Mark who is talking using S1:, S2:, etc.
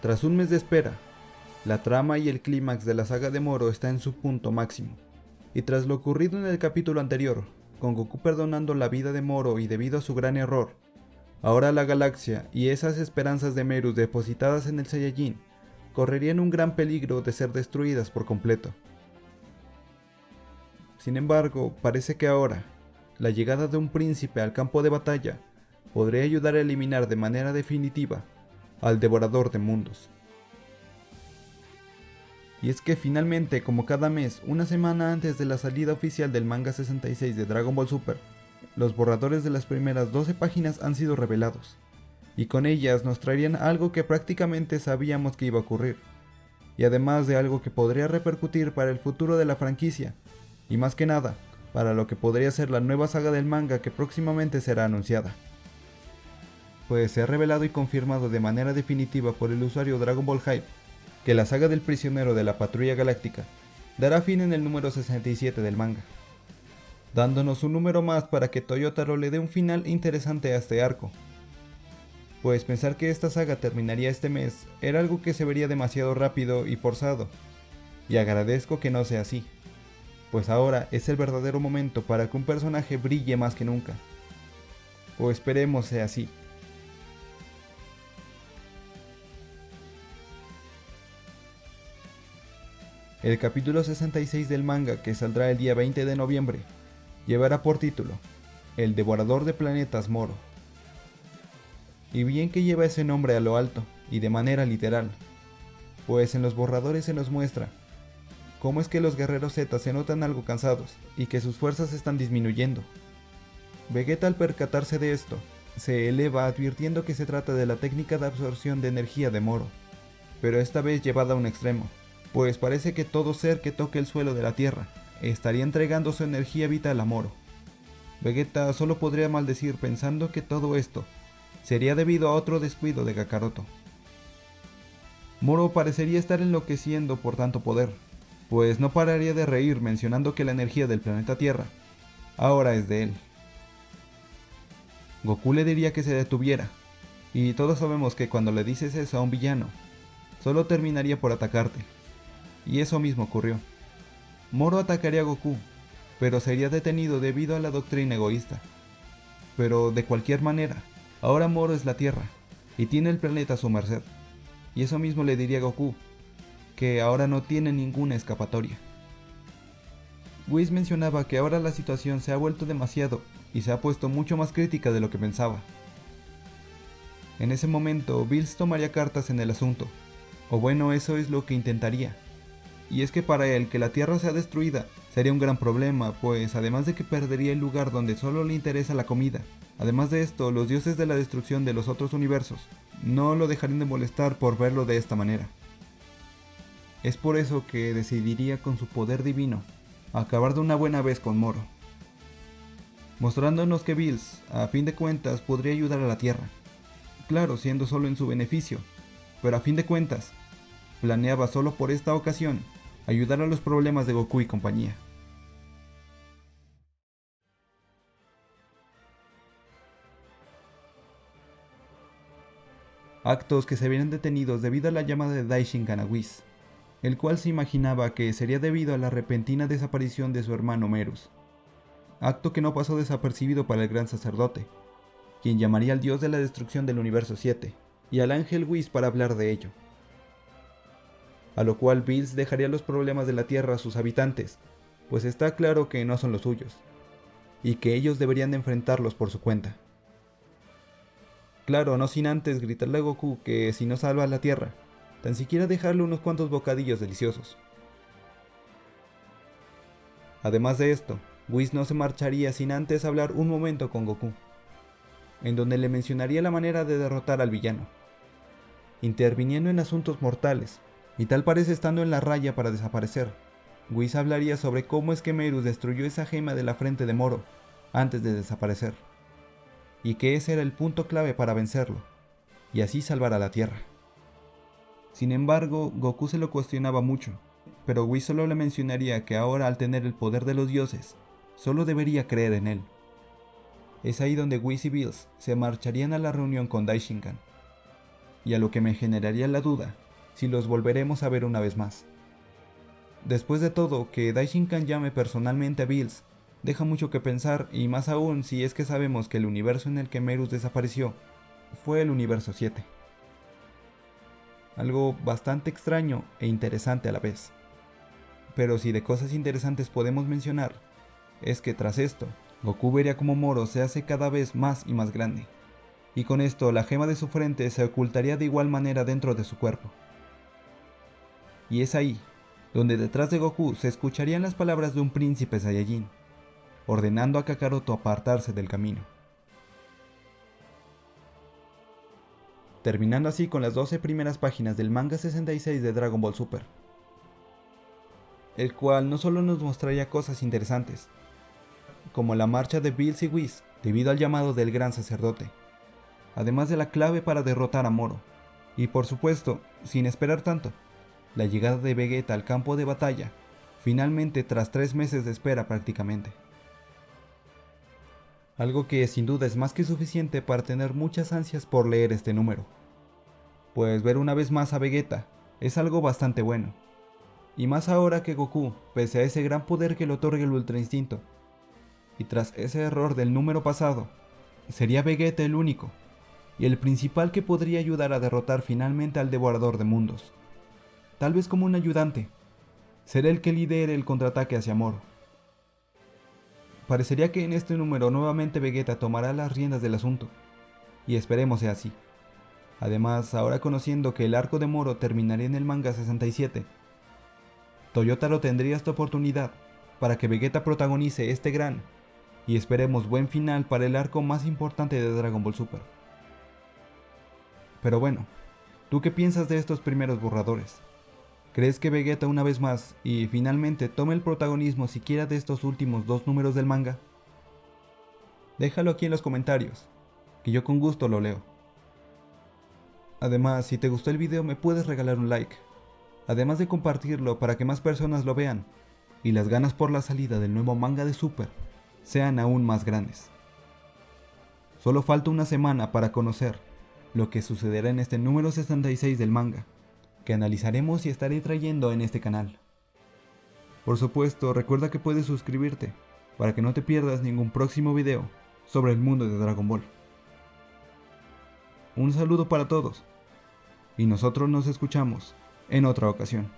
S1: Tras un mes de espera, la trama y el clímax de la saga de Moro está en su punto máximo. Y tras lo ocurrido en el capítulo anterior, con Goku perdonando la vida de Moro y debido a su gran error, ahora la galaxia y esas esperanzas de Meru depositadas en el Saiyajin correrían un gran peligro de ser destruidas por completo. Sin embargo, parece que ahora, la llegada de un príncipe al campo de batalla podría ayudar a eliminar de manera definitiva al devorador de mundos. Y es que finalmente, como cada mes, una semana antes de la salida oficial del manga 66 de Dragon Ball Super, los borradores de las primeras 12 páginas han sido revelados, y con ellas nos traerían algo que prácticamente sabíamos que iba a ocurrir, y además de algo que podría repercutir para el futuro de la franquicia, y más que nada, para lo que podría ser la nueva saga del manga que próximamente será anunciada. Pues se ha revelado y confirmado de manera definitiva por el usuario Dragon Ball Hype que la saga del prisionero de la patrulla galáctica dará fin en el número 67 del manga, dándonos un número más para que Toyotaro le dé un final interesante a este arco. Pues pensar que esta saga terminaría este mes era algo que se vería demasiado rápido y forzado, y agradezco que no sea así, pues ahora es el verdadero momento para que un personaje brille más que nunca. O esperemos sea así. El capítulo 66 del manga, que saldrá el día 20 de noviembre, llevará por título El Devorador de Planetas Moro. Y bien que lleva ese nombre a lo alto, y de manera literal, pues en los borradores se nos muestra cómo es que los guerreros Z se notan algo cansados y que sus fuerzas están disminuyendo. Vegeta al percatarse de esto, se eleva advirtiendo que se trata de la técnica de absorción de energía de Moro, pero esta vez llevada a un extremo, pues parece que todo ser que toque el suelo de la Tierra estaría entregando su energía vital a Moro. Vegeta solo podría maldecir pensando que todo esto sería debido a otro descuido de Kakaroto. Moro parecería estar enloqueciendo por tanto poder, pues no pararía de reír mencionando que la energía del planeta Tierra ahora es de él. Goku le diría que se detuviera, y todos sabemos que cuando le dices eso a un villano, solo terminaría por atacarte y eso mismo ocurrió. Moro atacaría a Goku, pero sería detenido debido a la doctrina egoísta. Pero de cualquier manera, ahora Moro es la Tierra, y tiene el planeta a su merced. Y eso mismo le diría a Goku, que ahora no tiene ninguna escapatoria. Whis mencionaba que ahora la situación se ha vuelto demasiado y se ha puesto mucho más crítica de lo que pensaba. En ese momento, Bills tomaría cartas en el asunto, o bueno, eso es lo que intentaría y es que para él que la Tierra sea destruida sería un gran problema, pues además de que perdería el lugar donde solo le interesa la comida, además de esto, los dioses de la destrucción de los otros universos no lo dejarían de molestar por verlo de esta manera. Es por eso que decidiría con su poder divino acabar de una buena vez con Moro, mostrándonos que Bills, a fin de cuentas, podría ayudar a la Tierra, claro, siendo solo en su beneficio, pero a fin de cuentas, planeaba solo por esta ocasión ayudar a los problemas de Goku y compañía. Actos que se vieron detenidos debido a la llamada de Daishin Whis, el cual se imaginaba que sería debido a la repentina desaparición de su hermano Merus. Acto que no pasó desapercibido para el gran sacerdote, quien llamaría al dios de la destrucción del universo 7, y al ángel Whis para hablar de ello a lo cual Bills dejaría los problemas de la Tierra a sus habitantes, pues está claro que no son los suyos, y que ellos deberían de enfrentarlos por su cuenta. Claro, no sin antes gritarle a Goku que si no salva a la Tierra, tan siquiera dejarle unos cuantos bocadillos deliciosos. Además de esto, Whis no se marcharía sin antes hablar un momento con Goku, en donde le mencionaría la manera de derrotar al villano, interviniendo en asuntos mortales y tal parece estando en la raya para desaparecer. Whis hablaría sobre cómo es que Merus destruyó esa gema de la frente de Moro antes de desaparecer, y que ese era el punto clave para vencerlo, y así salvar a la Tierra. Sin embargo, Goku se lo cuestionaba mucho, pero Whis solo le mencionaría que ahora al tener el poder de los dioses, solo debería creer en él. Es ahí donde Whis y Bills se marcharían a la reunión con Daishinkan, y a lo que me generaría la duda si los volveremos a ver una vez más. Después de todo, que Daishinkan llame personalmente a Bills deja mucho que pensar y más aún si es que sabemos que el universo en el que Merus desapareció fue el universo 7. Algo bastante extraño e interesante a la vez. Pero si de cosas interesantes podemos mencionar, es que tras esto, Goku vería como Moro se hace cada vez más y más grande, y con esto la gema de su frente se ocultaría de igual manera dentro de su cuerpo. Y es ahí, donde detrás de Goku se escucharían las palabras de un príncipe Saiyajin, ordenando a Kakaroto apartarse del camino. Terminando así con las 12 primeras páginas del manga 66 de Dragon Ball Super, el cual no solo nos mostraría cosas interesantes, como la marcha de Bills y Whis debido al llamado del gran sacerdote, además de la clave para derrotar a Moro, y por supuesto, sin esperar tanto, la llegada de Vegeta al campo de batalla, finalmente tras tres meses de espera prácticamente. Algo que sin duda es más que suficiente para tener muchas ansias por leer este número. Pues ver una vez más a Vegeta es algo bastante bueno. Y más ahora que Goku, pese a ese gran poder que le otorga el Ultra Instinto, y tras ese error del número pasado, sería Vegeta el único, y el principal que podría ayudar a derrotar finalmente al Devorador de Mundos. Tal vez como un ayudante, será el que lidere el contraataque hacia Moro. Parecería que en este número nuevamente Vegeta tomará las riendas del asunto, y esperemos sea así. Además, ahora conociendo que el arco de Moro terminaría en el manga 67, Toyotaro tendría esta oportunidad para que Vegeta protagonice este gran y esperemos buen final para el arco más importante de Dragon Ball Super. Pero bueno, ¿tú qué piensas de estos primeros borradores? ¿Crees que Vegeta una vez más y finalmente tome el protagonismo siquiera de estos últimos dos números del manga? Déjalo aquí en los comentarios, que yo con gusto lo leo. Además, si te gustó el video me puedes regalar un like, además de compartirlo para que más personas lo vean, y las ganas por la salida del nuevo manga de Super sean aún más grandes. Solo falta una semana para conocer lo que sucederá en este número 66 del manga que analizaremos y estaré trayendo en este canal. Por supuesto, recuerda que puedes suscribirte para que no te pierdas ningún próximo video sobre el mundo de Dragon Ball. Un saludo para todos y nosotros nos escuchamos en otra ocasión.